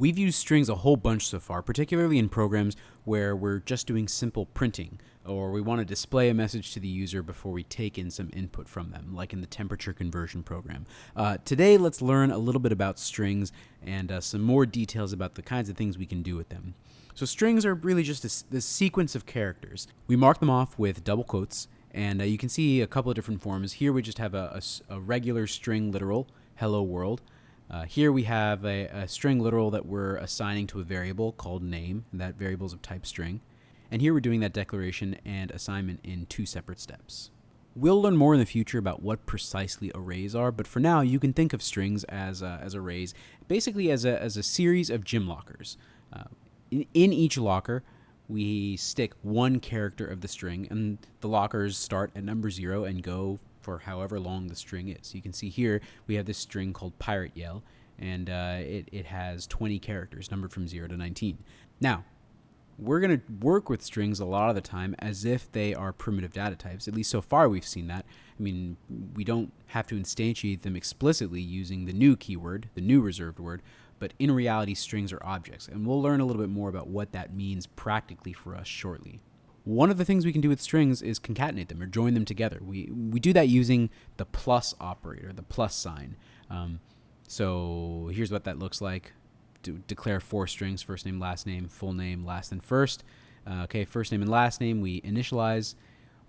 We've used strings a whole bunch so far, particularly in programs where we're just doing simple printing, or we want to display a message to the user before we take in some input from them, like in the temperature conversion program. Uh, today, let's learn a little bit about strings and uh, some more details about the kinds of things we can do with them. So strings are really just a, sequence of characters. We mark them off with double quotes, and uh, you can see a couple of different forms. Here we just have a, a, a regular string literal, hello world. Uh, here we have a, a, string literal that we're assigning to a variable called name, and that variable is of type string. And here we're doing that declaration and assignment in two separate steps. We'll learn more in the future about what precisely arrays are, but for now you can think of strings as, uh, as arrays, basically as a, as a series of gym lockers. Uh, in, in each locker, we stick one character of the string, and the lockers start at number zero and go for however long the string is. You can see here we have this string called Pirate Yell, and uh, it, it has 20 characters numbered from 0 to 19. Now, we're going to work with strings a lot of the time as if they are primitive data types. At least so far we've seen that. I mean, we don't have to instantiate them explicitly using the new keyword, the new reserved word, but in reality, strings are objects. And we'll learn a little bit more about what that means practically for us shortly. One of the things we can do with strings is concatenate them or join them together. We, we do that using the plus operator, the plus sign. Um, so here's what that looks like. To declare four strings, first name, last name, full name, last and first. Uh, okay, first name and last name, we initialize.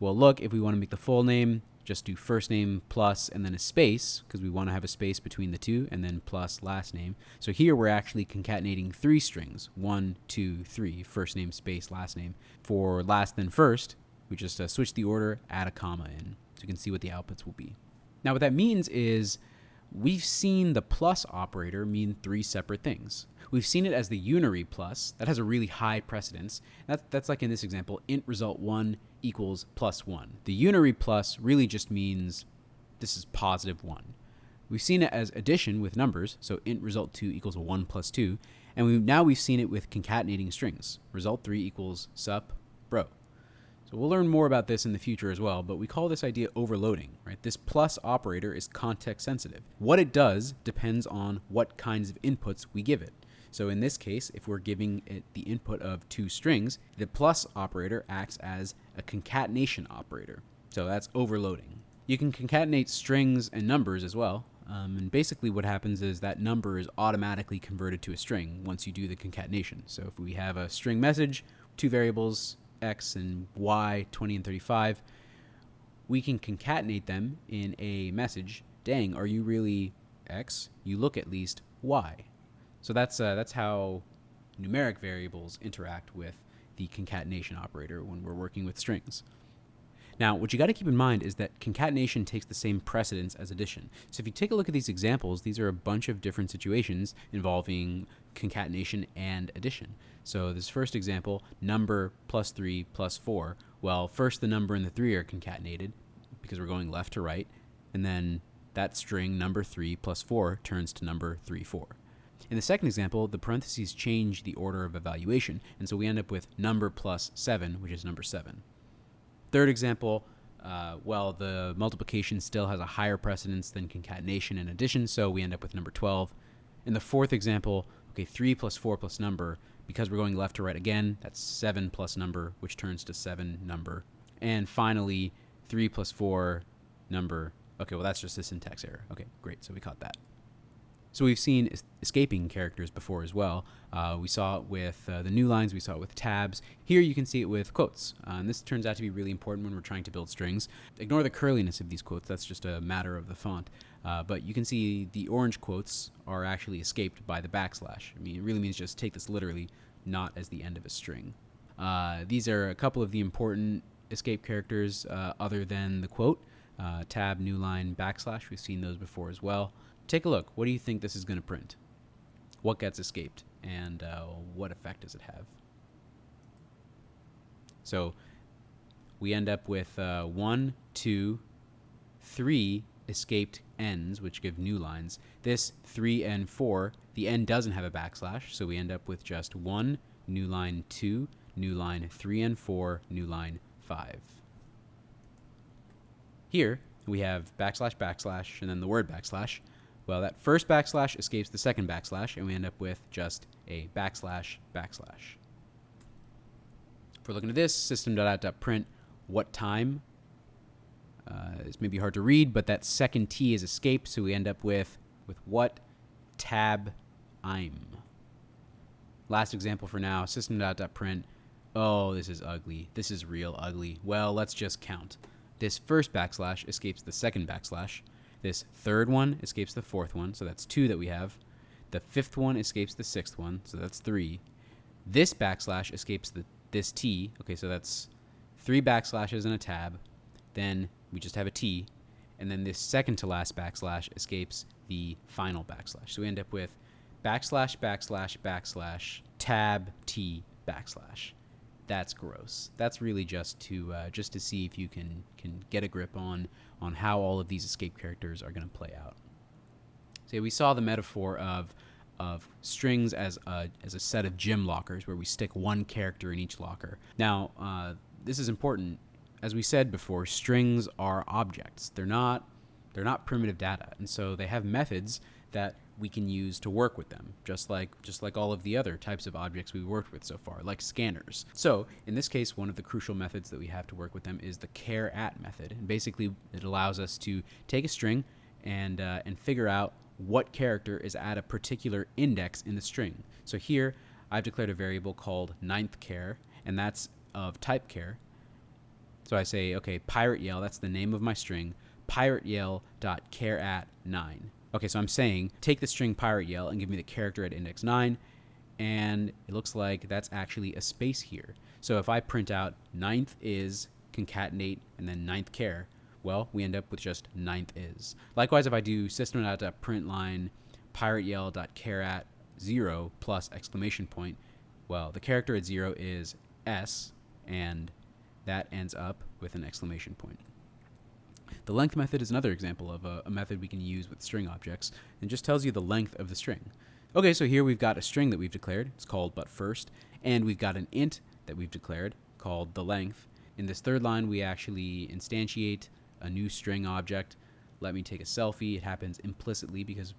Well, look, if we want to make the full name, just do first name plus and then a space because we want to have a space between the two and then plus last name. So here we're actually concatenating three strings, one, two, three, first name, space, last name. For last then first, we just uh, switch the order, add a comma in so you can see what the outputs will be. Now what that means is we've seen the plus operator mean three separate things. We've seen it as the unary plus, that has a really high precedence. That's, that's like in this example, int result 1 equals plus 1. The unary plus really just means this is positive 1. We've seen it as addition with numbers, so int result 2 equals 1 plus 2, and we now we've seen it with concatenating strings. Result 3 equals sup bro. So we'll learn more about this in the future as well, but we call this idea overloading, right? This plus operator is context sensitive. What it does depends on what kinds of inputs we give it. So in this case, if we're giving it the input of two strings, the plus operator acts as a concatenation operator. So that's overloading. You can concatenate strings and numbers as well. Um, and basically what happens is that number is automatically converted to a string once you do the concatenation. So if we have a string message, two variables, x and y, 20 and 35, we can concatenate them in a message. Dang, are you really x? You look at least y. So that's, uh, that's how numeric variables interact with the concatenation operator when we're working with strings. Now, what you got to keep in mind is that concatenation takes the same precedence as addition. So if you take a look at these examples, these are a bunch of different situations involving concatenation and addition. So this first example, number plus 3 plus 4. Well, first the number and the 3 are concatenated because we're going left to right, and then that string number 3 plus 4 turns to number 3, 4. In the second example, the parentheses change the order of evaluation, and so we end up with number plus 7, which is number 7. Third example, uh, well, the multiplication still has a higher precedence than concatenation and addition, so we end up with number 12. In the fourth example, okay, 3 plus 4 plus number, because we're going left to right again, that's 7 plus number, which turns to 7 number. And finally, 3 plus 4 number. Okay, well, that's just a syntax error. Okay, great, so we caught that. So we've seen escaping characters before as well. Uh, we saw it with uh, the new lines, we saw it with tabs. Here you can see it with quotes. Uh, and this turns out to be really important when we're trying to build strings. Ignore the curliness of these quotes, that's just a matter of the font. Uh, but you can see the orange quotes are actually escaped by the backslash. I mean, it really means just take this literally, not as the end of a string. Uh, these are a couple of the important escape characters uh, other than the quote. tab, new line, backslash, we've seen those before as well. Take a look. What do you think this is going to print? What gets escaped? And uh, what effect does it have? So we end up with uh, one, two, three escaped ends, which give new lines. This 3 and 4, the end doesn't have a backslash, so we end up with just 1, new line 2, new line 3 and 4, new line 5. Here, we have backslash, backslash, and then the word backslash. Well, that first backslash escapes the second backslash, and we end up with just a backslash backslash. If we're looking at this, system.out.print what time. Uh, it's maybe hard to read, but that second T is escape, so we end up with with what tab I'm. Last example for now, system.out.print. Oh, this is ugly. This is real ugly. Well, let's just count. This first backslash escapes the second backslash. This third one escapes the fourth one, so that's two that we have. The fifth one escapes the sixth one, so that's three. This backslash escapes the this T, okay, so that's three backslashes and a tab. Then we just have a T, and then this second to last backslash escapes the final backslash. So we end up with backslash, backslash, backslash, tab, T, backslash. That's gross. That's really just to uh, just to see if you can can get a grip on on how all of these escape characters are going to play out. So we saw the metaphor of of strings as a, as a set of gym lockers where we stick one character in each locker. Now, uh, this is important. As we said before, strings are objects. They're not they're not primitive data, and so they have methods that we can use to work with them, just like just like all of the other types of objects we've worked with so far, like scanners. So in this case, one of the crucial methods that we have to work with them is the char at method, and basically it allows us to take a string and uh, and figure out what character is at a particular index in the string. So here I've declared a variable called ninth char, and that's of type char. So I say, okay, pirate yell, that's the name of my string, pirate yell dot char at 9. Okay, so I'm saying take the string pirate yell and give me the character at index 9, and it looks like that's actually a space here. So if I print out ninth is concatenate and then ninth char, well, we end up with just ninth is. Likewise, if I do system.println pirate yell.char at 0 plus exclamation point, well, the character at 0 is s, and that ends up with an exclamation point. The length method is another example of a, a, method we can use with string objects and just tells you the length of the string. Okay, so here we've got a string that we've declared. It's called but first, and we've got an int that we've declared called the length. In this third line, we actually instantiate a new string object. Let me take a selfie. It happens implicitly because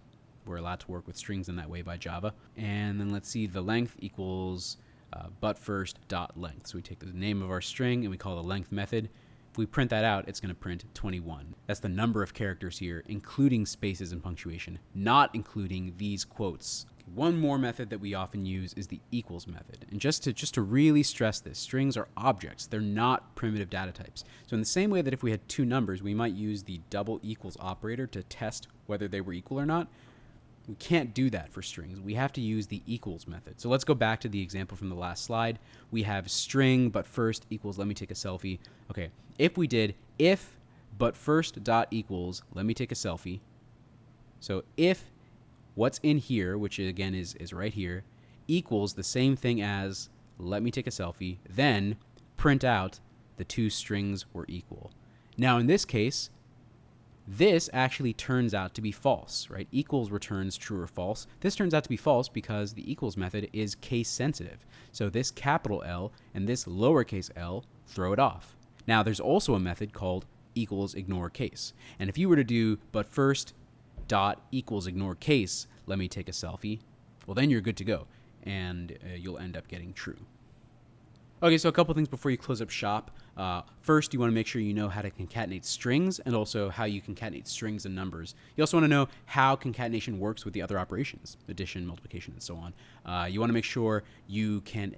we're allowed to work with strings in that way by Java. And then let's see, the length equals uh, but first dot length. So we take the name of our string and we call the length method. If we print that out, it's going to print 21. That's the number of characters here, including spaces and punctuation, not including these quotes. One more method that we often use is the equals method. And just to just to really stress this, strings are objects. They're not primitive data types. So in the same way that if we had two numbers, we might use the double equals operator to test whether they were equal or not. We can't do that for strings. We have to use the equals method. So let's go back to the example from the last slide. We have string, but first equals, let me take a selfie. Okay, if we did if, but first dot equals, let me take a selfie. So if what's in here, which again is, is right here, equals the same thing as let me take a selfie, then print out the two strings were equal. Now in this case, this actually turns out to be false, right? Equals returns true or false. This turns out to be false because the equals method is case sensitive. So this capital L and this lowercase l throw it off. Now there's also a method called equals ignore case. And if you were to do but first dot equals ignore case, let me take a selfie, well then you're good to go and uh, you'll end up getting true. Okay, so a couple things before you close up shop. Uh, first, you want to make sure you know how to concatenate strings and also how you concatenate strings and numbers. You also want to know how concatenation works with the other operations, addition, multiplication, and so on. Uh, you want to make sure you can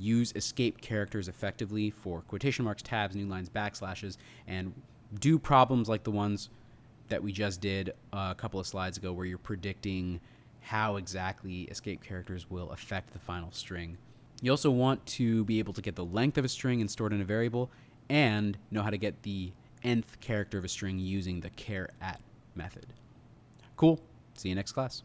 use escape characters effectively for quotation marks, tabs, new lines, backslashes, and do problems like the ones that we just did a couple of slides ago where you're predicting how exactly escape characters will affect the final string. You also want to be able to get the length of a string and store it in a variable and know how to get the nth character of a string using the char at method. Cool. See you next class.